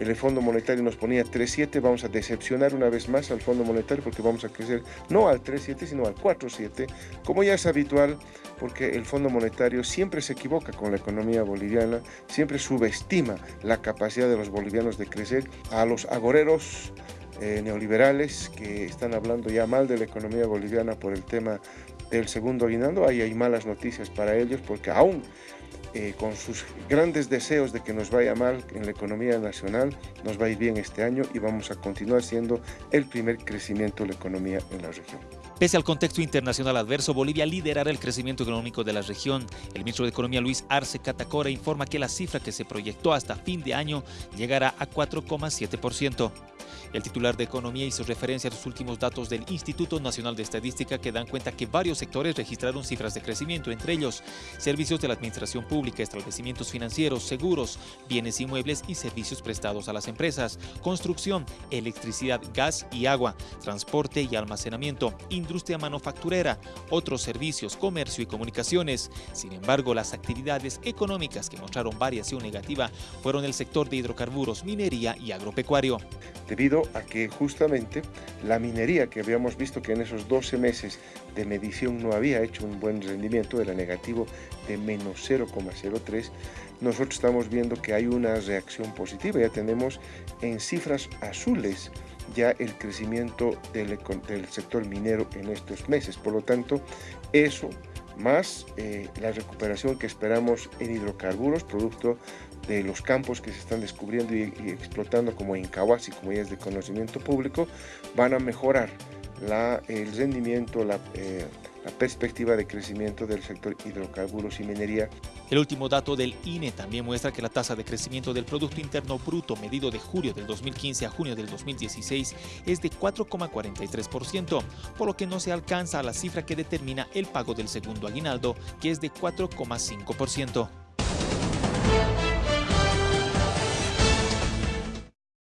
el Fondo Monetario nos ponía 3,7, vamos a decepcionar una vez más al Fondo Monetario porque vamos a crecer no al 3,7 sino al 4,7, como ya es habitual porque el Fondo Monetario siempre se equivoca con la economía boliviana, siempre subestima la capacidad de los bolivianos de crecer. A los agoreros eh, neoliberales que están hablando ya mal de la economía boliviana por el tema del segundo aguinaldo, ahí hay malas noticias para ellos porque aún eh, con sus grandes deseos de que nos vaya mal en la economía nacional, nos va a ir bien este año y vamos a continuar siendo el primer crecimiento de la economía en la región. Pese al contexto internacional adverso, Bolivia liderará el crecimiento económico de la región. El ministro de Economía Luis Arce Catacora informa que la cifra que se proyectó hasta fin de año llegará a 4,7%. El titular de Economía hizo referencia a los últimos datos del Instituto Nacional de Estadística que dan cuenta que varios sectores registraron cifras de crecimiento, entre ellos servicios de la administración pública, establecimientos financieros, seguros, bienes inmuebles y servicios prestados a las empresas, construcción, electricidad, gas y agua, transporte y almacenamiento, industria manufacturera, otros servicios, comercio y comunicaciones. Sin embargo, las actividades económicas que mostraron variación negativa fueron el sector de hidrocarburos, minería y agropecuario. Debido a que justamente la minería que habíamos visto que en esos 12 meses de medición no había hecho un buen rendimiento, era negativo de menos 0,03, nosotros estamos viendo que hay una reacción positiva, ya tenemos en cifras azules ya el crecimiento del, del sector minero en estos meses, por lo tanto eso más eh, la recuperación que esperamos en hidrocarburos, producto de los campos que se están descubriendo y, explotando como en Kawasi, como ya es de conocimiento público, van a mejorar la, el rendimiento, eh, la perspectiva de crecimiento del sector hidrocarburos y minería. El último dato del INE también muestra que la tasa de crecimiento del Producto Interno Bruto medido de julio del 2015 a junio del 2016 es de 4,43%, por lo que no se alcanza a la cifra que determina el pago del segundo aguinaldo, que es de 4,5%.